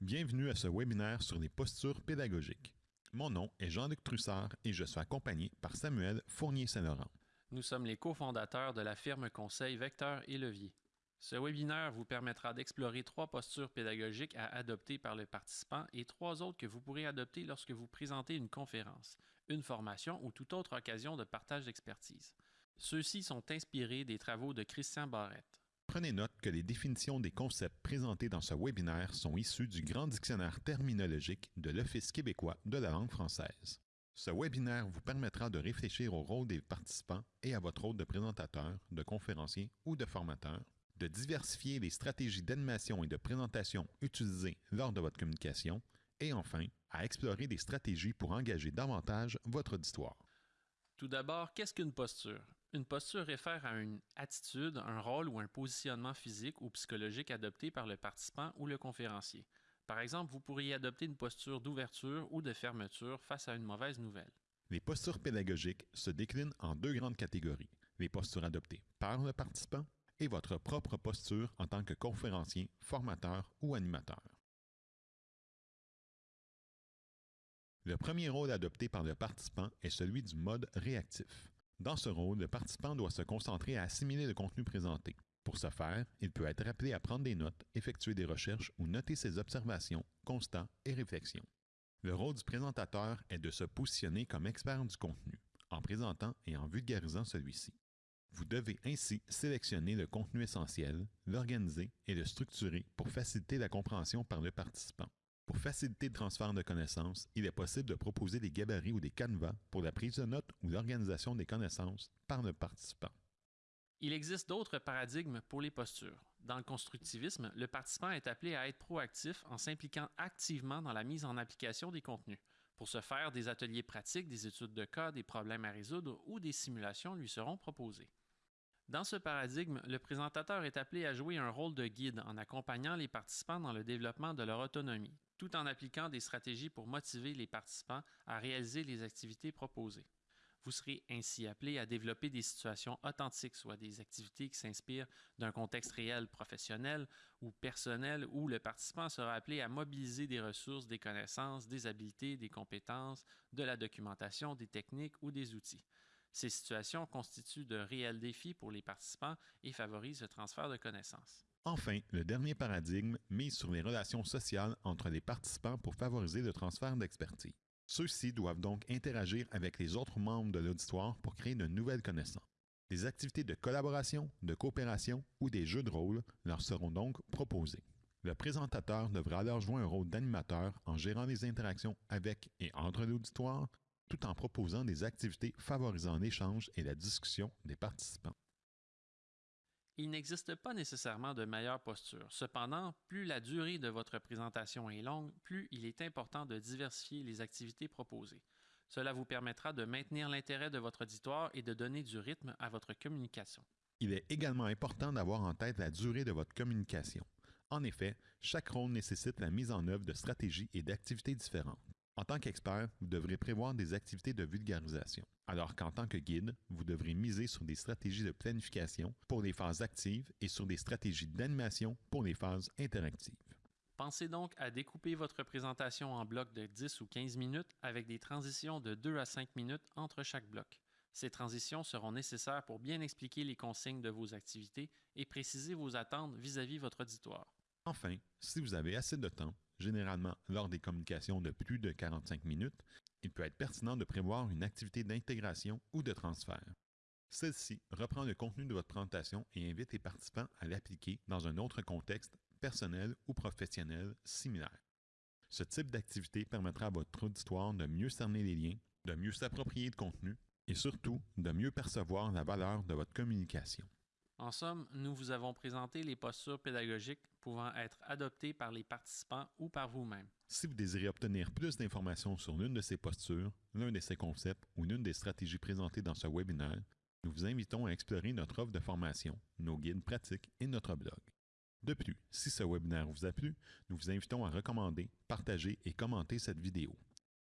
Bienvenue à ce webinaire sur les postures pédagogiques. Mon nom est Jean-Luc Trussard et je suis accompagné par Samuel Fournier-Saint-Laurent. Nous sommes les cofondateurs de la firme conseil Vecteur et Levier. Ce webinaire vous permettra d'explorer trois postures pédagogiques à adopter par le participant et trois autres que vous pourrez adopter lorsque vous présentez une conférence, une formation ou toute autre occasion de partage d'expertise. Ceux-ci sont inspirés des travaux de Christian Barrette. Prenez note que les définitions des concepts présentés dans ce webinaire sont issues du Grand Dictionnaire terminologique de l'Office québécois de la langue française. Ce webinaire vous permettra de réfléchir au rôle des participants et à votre rôle de présentateur, de conférencier ou de formateur, de diversifier les stratégies d'animation et de présentation utilisées lors de votre communication, et enfin, à explorer des stratégies pour engager davantage votre auditoire. Tout d'abord, qu'est-ce qu'une posture? Une posture réfère à une attitude, un rôle ou un positionnement physique ou psychologique adopté par le participant ou le conférencier. Par exemple, vous pourriez adopter une posture d'ouverture ou de fermeture face à une mauvaise nouvelle. Les postures pédagogiques se déclinent en deux grandes catégories, les postures adoptées par le participant et votre propre posture en tant que conférencier, formateur ou animateur. Le premier rôle adopté par le participant est celui du mode réactif. Dans ce rôle, le participant doit se concentrer à assimiler le contenu présenté. Pour ce faire, il peut être appelé à prendre des notes, effectuer des recherches ou noter ses observations, constats et réflexions. Le rôle du présentateur est de se positionner comme expert du contenu, en présentant et en vulgarisant celui-ci. Vous devez ainsi sélectionner le contenu essentiel, l'organiser et le structurer pour faciliter la compréhension par le participant. Pour faciliter le transfert de connaissances, il est possible de proposer des gabarits ou des canevas pour la prise de notes ou l'organisation des connaissances par le participant. Il existe d'autres paradigmes pour les postures. Dans le constructivisme, le participant est appelé à être proactif en s'impliquant activement dans la mise en application des contenus. Pour ce faire, des ateliers pratiques, des études de cas, des problèmes à résoudre ou des simulations lui seront proposés. Dans ce paradigme, le présentateur est appelé à jouer un rôle de guide en accompagnant les participants dans le développement de leur autonomie, tout en appliquant des stratégies pour motiver les participants à réaliser les activités proposées. Vous serez ainsi appelé à développer des situations authentiques, soit des activités qui s'inspirent d'un contexte réel professionnel ou personnel, où le participant sera appelé à mobiliser des ressources, des connaissances, des habiletés, des compétences, de la documentation, des techniques ou des outils. Ces situations constituent de réels défis pour les participants et favorisent le transfert de connaissances. Enfin, le dernier paradigme mise sur les relations sociales entre les participants pour favoriser le transfert d'expertise. Ceux-ci doivent donc interagir avec les autres membres de l'auditoire pour créer de nouvelles connaissances. Des activités de collaboration, de coopération ou des jeux de rôle leur seront donc proposés. Le présentateur devra alors jouer un rôle d'animateur en gérant les interactions avec et entre l'auditoire, tout en proposant des activités favorisant l'échange et la discussion des participants. Il n'existe pas nécessairement de meilleure posture. Cependant, plus la durée de votre présentation est longue, plus il est important de diversifier les activités proposées. Cela vous permettra de maintenir l'intérêt de votre auditoire et de donner du rythme à votre communication. Il est également important d'avoir en tête la durée de votre communication. En effet, chaque rôle nécessite la mise en œuvre de stratégies et d'activités différentes. En tant qu'expert, vous devrez prévoir des activités de vulgarisation, alors qu'en tant que guide, vous devrez miser sur des stratégies de planification pour les phases actives et sur des stratégies d'animation pour les phases interactives. Pensez donc à découper votre présentation en blocs de 10 ou 15 minutes avec des transitions de 2 à 5 minutes entre chaque bloc. Ces transitions seront nécessaires pour bien expliquer les consignes de vos activités et préciser vos attentes vis-à-vis -vis votre auditoire. Enfin, si vous avez assez de temps, généralement lors des communications de plus de 45 minutes, il peut être pertinent de prévoir une activité d'intégration ou de transfert. Celle-ci reprend le contenu de votre présentation et invite les participants à l'appliquer dans un autre contexte personnel ou professionnel similaire. Ce type d'activité permettra à votre auditoire de mieux cerner les liens, de mieux s'approprier le contenu et surtout de mieux percevoir la valeur de votre communication. En somme, nous vous avons présenté les postures pédagogiques pouvant être adoptées par les participants ou par vous-même. Si vous désirez obtenir plus d'informations sur l'une de ces postures, l'un de ces concepts ou l'une des stratégies présentées dans ce webinaire, nous vous invitons à explorer notre offre de formation, nos guides pratiques et notre blog. De plus, si ce webinaire vous a plu, nous vous invitons à recommander, partager et commenter cette vidéo.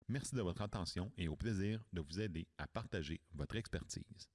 Merci de votre attention et au plaisir de vous aider à partager votre expertise.